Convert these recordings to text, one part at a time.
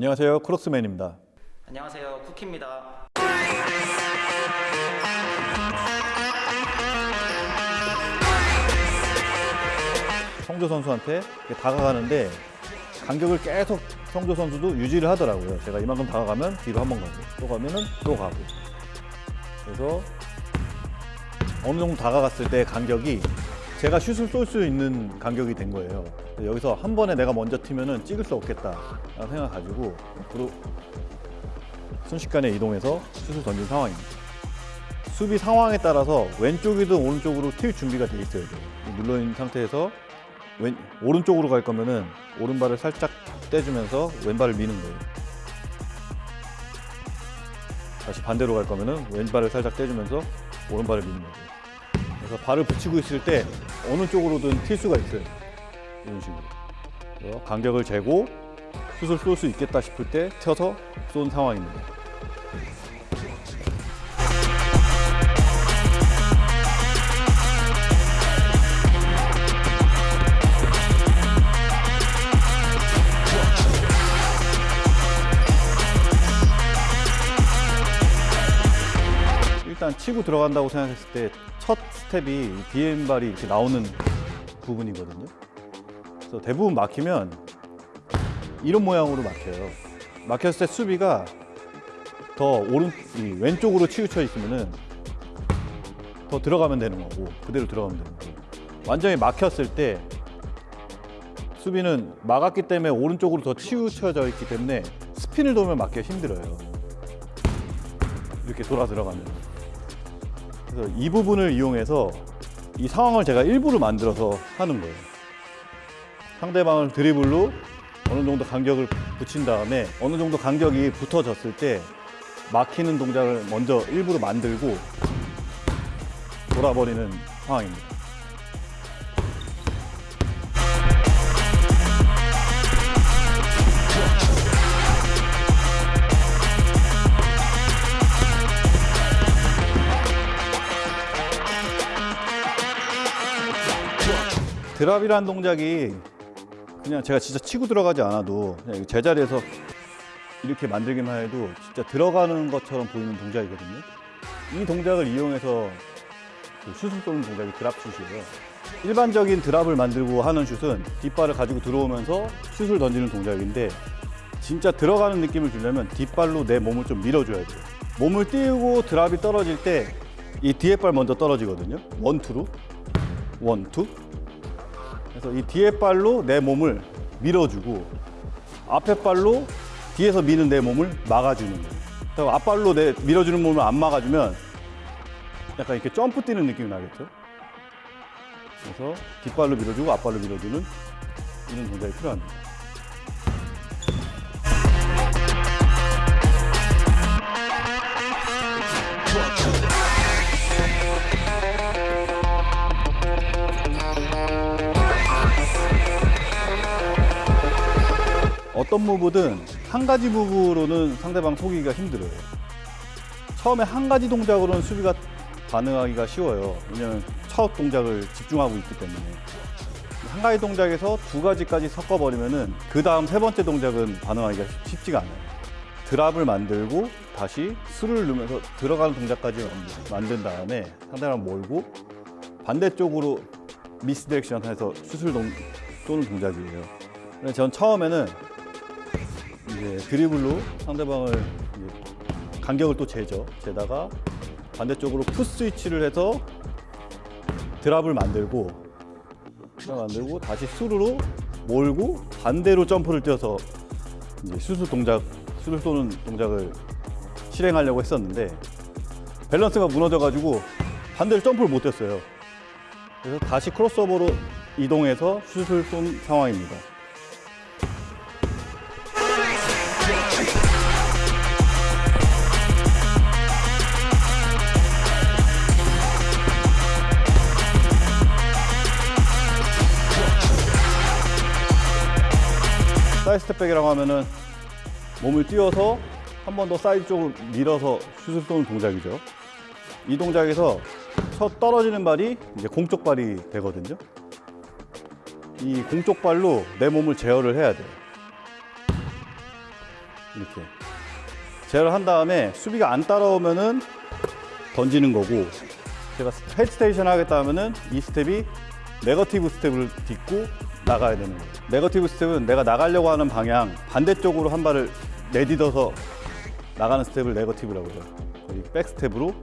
안녕하세요. 크록스맨입니다. 안녕하세요 쿠키입니다 성조 선수한테 다가가는데 간격을 계속 성조 선수도 유지를 하더라고요. 제가 이만큼 다가가면 뒤로 한 번 가고 또 가면은 또 가고 그래서 어느 정도 다가갔을 때 간격이 제가 슛을 쏠 수 있는 간격이 된 거예요. 여기서 한 번에 내가 먼저 튀면은 찍을 수 없겠다 생각 가지고 앞으로 순식간에 이동해서 슛을 던진 상황입니다. 수비 상황에 따라서 왼쪽이든 오른쪽으로 튈 준비가 돼 있어야 돼요. 눌러 있는 상태에서 왼, 오른쪽으로 갈 거면은 오른발을 살짝 떼주면서 왼발을 미는 거예요. 다시 반대로 갈 거면은 왼발을 살짝 떼주면서 오른발을 미는 거예요. 그래서 발을 붙이고 있을 때 어느 쪽으로든 튈 수가 있어요. 이런 식으로. 간격을 재고 슛을 쏠 수 있겠다 싶을 때 튀어서 쏜 상황입니다. 일단 치고 들어간다고 생각했을 때 첫 스텝이 비엠발이 이렇게 나오는 부분이거든요. 그래서 대부분 막히면 이런 모양으로 막혀요. 막혔을 때 수비가 더 오른 이 왼쪽으로 치우쳐 있으면은 더 들어가면 되는 거고 그대로 들어가면 되는 거고 완전히 막혔을 때 수비는 막았기 때문에 오른쪽으로 더 치우쳐져 있기 때문에 스핀을 돌면 막기가 힘들어요. 이렇게 돌아 들어가면. 그래서 이 부분을 이용해서 이 상황을 제가 일부러 만들어서 하는 거예요. 상대방을 드리블로 어느 정도 간격을 붙인 다음에 어느 정도 간격이 붙어졌을 때 막히는 동작을 먼저 일부러 만들고 돌아버리는 상황입니다. 드랍이라는 동작이 그냥 제가 진짜 치고 들어가지 않아도 제자리에서 이렇게 만들기만 해도 진짜 들어가는 것처럼 보이는 동작이거든요. 이 동작을 이용해서 그 슛을 쏘는 동작이 드랍 슛이에요. 일반적인 드랍을 만들고 하는 슛은 뒷발을 가지고 들어오면서 슛을 던지는 동작인데 진짜 들어가는 느낌을 주려면 뒷발로 내 몸을 좀 밀어줘야 돼요. 몸을 띄우고 드랍이 떨어질 때 이 뒤에 발 먼저 떨어지거든요. 원투로. 원투. 그래서 이 뒤에 발로 내 몸을 밀어주고 앞에 발로 뒤에서 미는 내 몸을 막아주는 거예요. 앞발로 내 밀어주는 몸을 안 막아주면 약간 이렇게 점프 뛰는 느낌이 나겠죠. 그래서 뒷발로 밀어주고 앞발로 밀어주는 이런 동작이 필요합니다. 어떤 무브든 한 가지 무브로는 상대방 속이기가 힘들어요. 처음에 한 가지 동작으로는 수비가 반응하기가 쉬워요. 왜냐면 첫 동작을 집중하고 있기 때문에. 한 가지 동작에서 두 가지까지 섞어버리면 은 그 다음 세 번째 동작은 반응하기가 쉽지가 않아요. 드랍을 만들고 다시 수를 넣으면서 들어가는 동작까지 만든 다음에 상대방 몰고 반대쪽으로 misdirection 해서 슛을 동- 쏘는 동작이에요. 전 처음에는 이제 드리블로 상대방을 이제 간격을 또 재죠. 재다가 반대쪽으로 push switch를 해서 drop을 만들고 drop 만들고 다시 수루로 몰고 반대로 점프를 뛰어서 이제 슛 슛 동작, 슛을 쏘는 동작을 실행하려고 했었는데 밸런스가 무너져가지고 반대로 점프를 못 뛰었어요. 그래서 다시 크로스오버로 이동해서 슛을 쏜 상황입니다. side step back이라고 하면은 몸을 띄워서 한 번 더 사이드 쪽으로 밀어서 슛을 쏘는 동작이죠. 이 동작에서 첫 떨어지는 발이 이제 공쪽 발이 되거든요. 이 공쪽 발로 내 몸을 제어를 해야 돼요. 이렇게 제어를 한 다음에 수비가 안 따라오면은 던지는 거고 제가 hesitation 하겠다 하면은 이 스텝이 negative step을 딛고 나가야 되는 거예요. negative step은 내가 나가려고 하는 방향 반대쪽으로 한 발을 내딛어서 나가는 스텝을 negative라고 해요. 거의 back step으로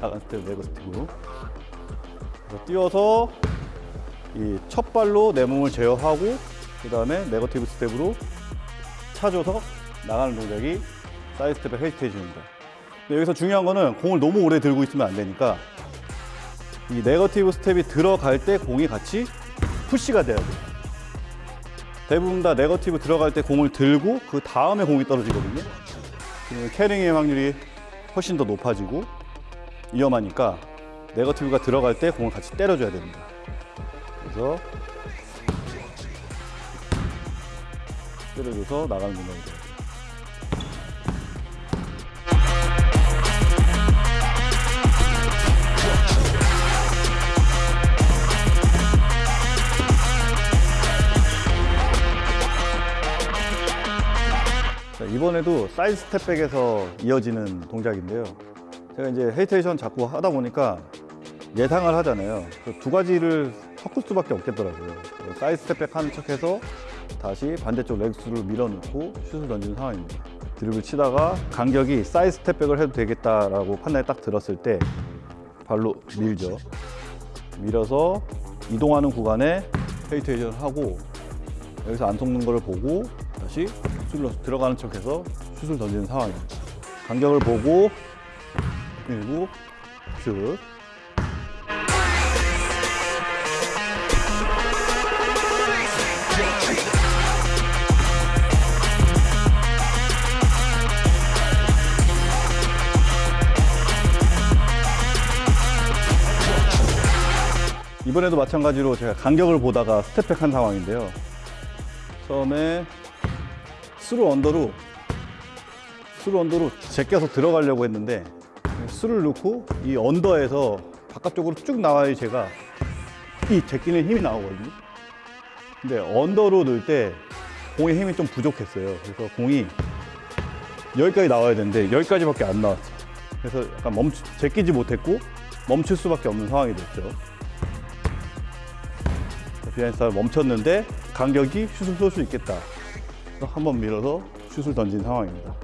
나가는 스텝 negative로. 뛰어서 이 첫 발로 내 몸을 제어하고 그 다음에 negative step으로 차줘서 나가는 동작이 side step의 hesitation입니다. 근데 여기서 중요한 거는 공을 너무 오래 들고 있으면 안 되니까 이 negative step이 들어갈 때 공이 같이 push가 돼야 돼요. 대부분 다 negative 들어갈 때 공을 들고 그 다음에 공이 떨어지거든요. 그러면 carrying의 확률이 훨씬 더 높아지고 위험하니까 negative가 들어갈 때 공을 같이 때려줘야 됩니다. 그래서 때려줘서 나가는 동작이 돼요. 이번에도 side step back에서 이어지는 동작인데요. 제가 이제 헤이테이션 자꾸 하다 보니까 예상을 하잖아요. 그 두 가지를 섞을 수밖에 없겠더라고요. side step back 하는 척해서 다시 반대쪽 legs를 밀어넣고 슛을 던지는 상황입니다. 드리블을 치다가 간격이 side step back을 해도 되겠다라고 판단이 딱 들었을 때 발로 밀죠. 밀어서 이동하는 구간에 헤이테이션을 하고 여기서 안 속는 거를 보고 다시 슛을 들어가는 척해서 슛을 던지는 상황입니다. 간격을 보고 밀고 슛. 이번에도 마찬가지로 제가 간격을 보다가 step back 한 상황인데요. 처음에 through under로 through under로 제껴서 들어가려고 했는데 스를 넣고 이 under에서 바깥쪽으로 쭉 나와야 제가 이 제끼는 힘이 나오거든요. 근데 under로 넣을 때 공의 힘이 좀 부족했어요. 그래서 공이 여기까지 나와야 되는데 여기까지밖에 안 나왔어요. 그래서 약간 멈추, 제끼지 못했고 멈출 수밖에 없는 상황이 됐죠. behind 멈췄는데 간격이 슛을 쏠 수 있겠다. 그래서 한번 밀어서 슛을 던진 상황입니다.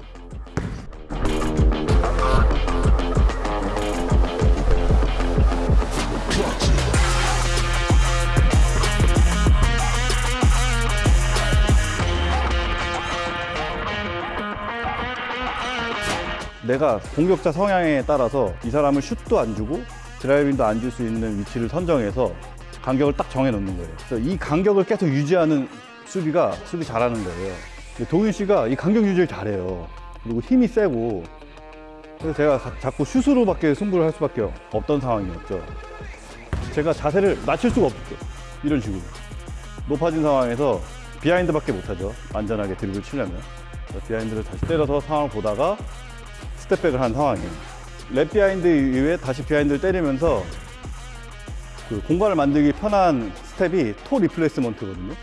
내가 공격자 성향에 따라서 이 사람을 슛도 안 주고 드라이빙도 안 줄 수 있는 위치를 선정해서 간격을 딱 정해 놓는 거예요. 그래서 이 간격을 계속 유지하는 수비가 수비 잘하는 거예요. 동윤 씨가 이 간격 유지를 잘해요. 그리고 힘이 세고 그래서 제가 가- 자꾸 슛으로밖에 승부를 할 수밖에 없던 상황이었죠. 제가 자세를 낮출 수가 없었죠. 이런 식으로 높아진 상황에서 비하인드밖에 못하죠. 안전하게 드립을 치려면 behind를 다시 때려서 상황을 보다가 step back을 한 상황이에요. wrap behind 이후에 다시 behind를 때리면서 그 공간을 만들기 편한 스텝이 toe replacement거든요.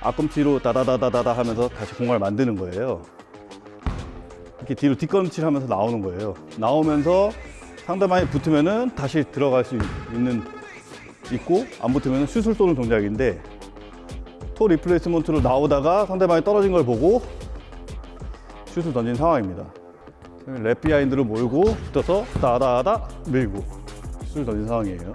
앞꿈치로 다다다다다다 하면서 다시 공간을 만드는 거예요. 이렇게 뒤로 뒷걸음질 하면서 나오는 거예요. 나오면서 상대방이 붙으면은 다시 들어갈 수 있는 있고 안 붙으면 슛을 쏘는 동작인데 toe replacement로 나오다가 상대방이 떨어진 걸 보고 슛을 던진 상황입니다. wrap behind로 몰고 붙어서 다다다 밀고 슛을 던진 상황이에요.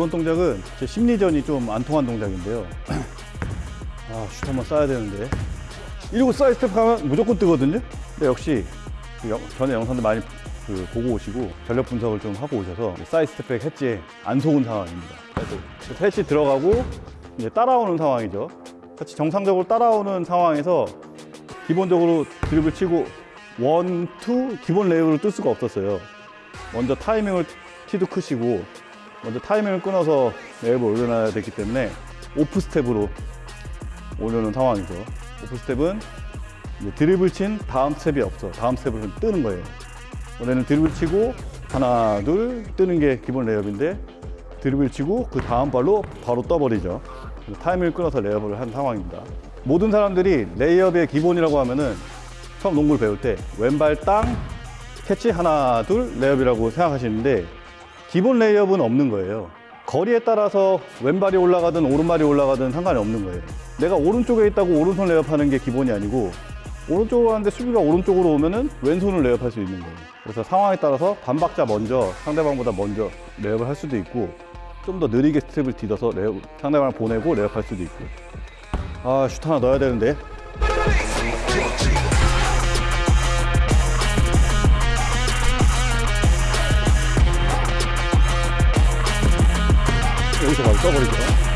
이번 동작은 제 심리전이 좀 안 통한 동작인데요. 아, 슛 한번 쏴야 되는데. 이러고 side step 가면 무조건 뜨거든요. 근데 역시 그 영- 전에 영상들 많이 그 보고 오시고 전력 분석을 좀 하고 오셔서 side step back hesi에 안 속은 상황입니다. hesi 들어가고 이제 따라오는 상황이죠. 같이 정상적으로 따라오는 상황에서 기본적으로 드리블 치고 one, two 기본 레이업을 뜰 수가 없었어요. 먼저 타이밍을 키도 크시고 먼저 타이밍을 끊어서 레이업을 올려놔야 되기 때문에 off step으로 오려는 상황이죠. off step은 드리블 친 다음 스텝이 없어. 다음 스텝을 뜨는 거예요. 원래는 드리블 치고 하나, 둘 뜨는 게 기본 레이업인데 드리블 치고 그 다음 발로 바로 떠버리죠. 타이밍을 끊어서 레이업을 한 상황입니다. 모든 사람들이 레이업의 기본이라고 하면은 처음 농구를 배울 때 왼발 땅 캐치 하나, 둘 레이업이라고 생각하시는데 기본 레이업은 없는 거예요. 거리에 따라서 왼발이 올라가든 오른발이 올라가든 상관이 없는 거예요. 내가 오른쪽에 있다고 오른손 레이업하는 게 기본이 아니고 오른쪽으로 하는데 수비가 오른쪽으로 오면은 왼손을 레이업할 수 있는 거예요. 그래서 상황에 따라서 반박자 먼저 상대방보다 먼저 레이업을 할 수도 있고 좀 더 느리게 스텝을 디뎌서 레이업, 상대방을 보내고 레이업할 수도 있고 아슛 하나 넣어야 되는데 여기서 바로 떠버리죠.